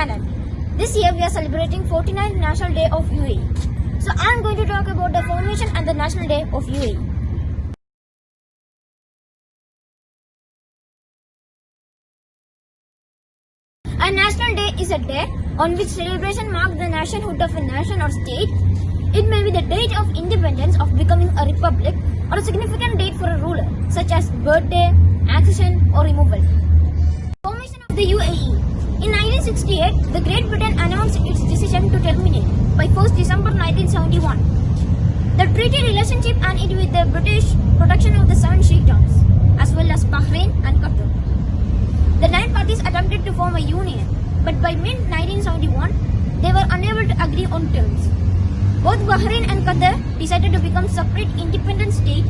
channel. This year we are celebrating 49th National Day of UAE. So I am going to talk about the formation and the National Day of UAE. A national day is a day on which celebration marks the nationhood of a nation or state. It may be the date of independence of becoming a republic or a significant date for a ruler, such as birthday, accession or removal. 1968, the Great Britain announced its decision to terminate by 1st December 1971 the treaty relationship ended with the British protection of the seven sheikdoms, as well as Bahrain and Qatar. The nine parties attempted to form a union, but by mid 1971, they were unable to agree on terms. Both Bahrain and Qatar decided to become separate independent states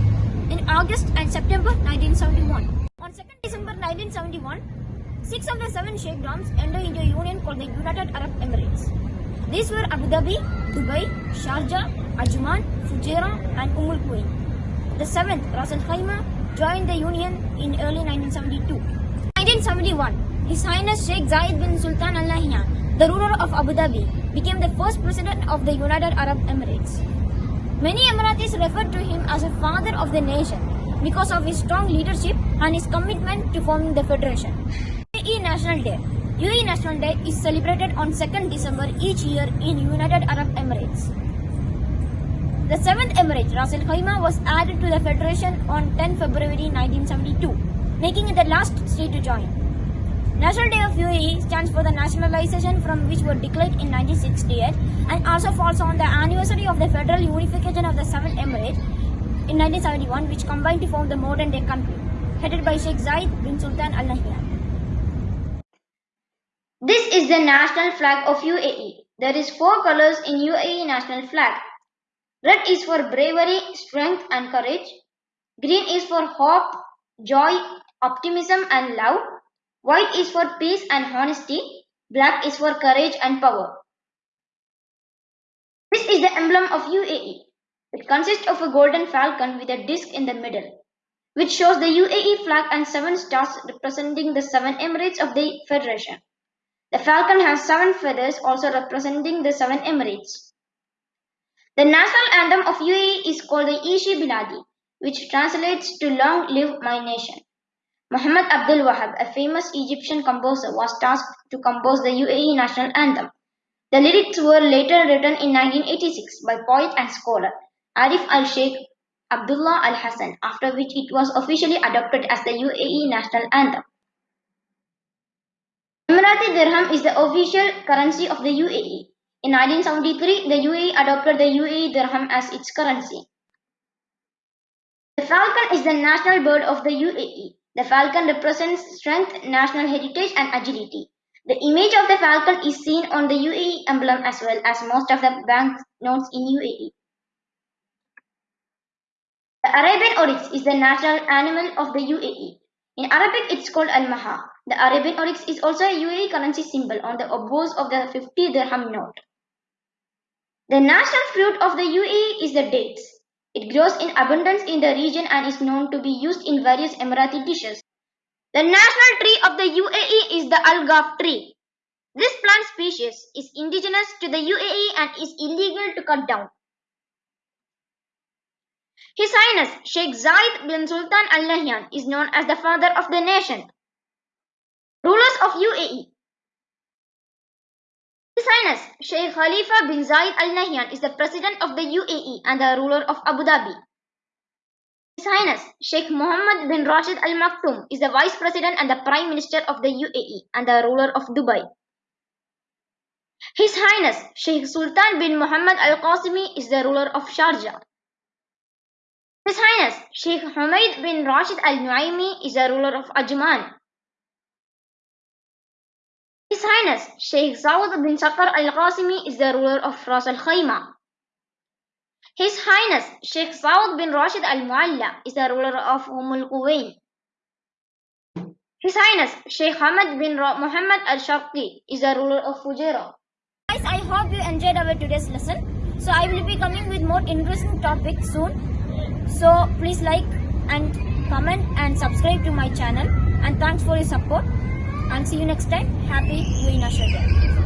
in August and September 1971. On 2nd December 1971, six of the seven sheikdoms entered into a union called the United Arab Emirates. These were Abu Dhabi, Dubai, Sharjah, Ajman, Fujairah, and Umm Quwain. The seventh, Ras Al Khaimah, joined the union in early 1972. 1971, His Highness Sheikh Zayed bin Sultan Al Nahyan, the ruler of Abu Dhabi, became the first president of the United Arab Emirates. Many Emiratis referred to him as a father of the nation because of his strong leadership and his commitment to forming the federation. UAE National Day UAE National Day is celebrated on 2nd December each year in United Arab Emirates. The seventh emirate, Ras Al Khaimah, was added to the federation on 10 February 1972, making it the last state to join. National Day of UAE stands for the nationalization from which were declared in 1968 and also falls on the anniversary of the federal unification of the seven emirates in 1971 which combined to form the modern day country, headed by Sheikh Zayed bin Sultan Al Nahyan. This is the national flag of UAE. There is four colors in UAE national flag. Red is for bravery, strength and courage. Green is for hope, joy, optimism and love. White is for peace and honesty. Black is for courage and power. This is the emblem of UAE. It consists of a golden falcon with a disc in the middle, which shows the UAE flag and seven stars representing the seven emirates of the federation. The falcon has seven feathers also representing the seven emirates. The national anthem of UAE is called the Ishi Biladi, which translates to Long Live My Nation. Muhammad Abdul Wahab, a famous Egyptian composer, was tasked to compose the UAE national anthem. The lyrics were later written in 1986 by poet and scholar Arif al-Sheikh Abdullah al-Hassan, after which it was officially adopted as the UAE national anthem. Emirati dirham is the official currency of the UAE. In 1973, the UAE adopted the UAE dirham as its currency. The falcon is the national bird of the UAE. The falcon represents strength, national heritage and agility. The image of the falcon is seen on the UAE emblem as well as most of the bank notes in UAE. The Arabian oryx is the national animal of the UAE. In Arabic, it's called al-maha. The Arabian oryx is also a UAE currency symbol on the obverse of the 50 dirham note. The national fruit of the UAE is the dates. It grows in abundance in the region and is known to be used in various Emirati dishes. The national tree of the UAE is the algaf tree. This plant species is indigenous to the UAE and is illegal to cut down. His Highness Sheikh Zayed bin Sultan Al Nahyan is known as the father of the nation. Of UAE His Highness Sheikh Khalifa bin Zayed Al Nahyan is the president of the UAE and the ruler of Abu Dhabi. His Highness Sheikh Mohammed bin Rashid Al Maktoum is the vice president and the prime minister of the UAE and the ruler of Dubai. His Highness Sheikh Sultan bin Muhammad Al Qasimi is the ruler of Sharjah. His Highness Sheikh Humaid bin Rashid Al Nuaimi is the ruler of Ajman. His Highness Sheikh Saud bin Sakar Al Qasimi is the ruler of Ras Al Khaimah. His Highness Sheikh Saud bin Rashid Al Mualla is the ruler of Umm Al Quwain. His Highness Sheikh Hamad bin Muhammad Al Sharqi is the ruler of Fujairah. Guys, I hope you enjoyed our today's lesson. So I will be coming with more interesting topics soon. So please like and comment and subscribe to my channel. And thanks for your support. And see you next time. Happy National Day.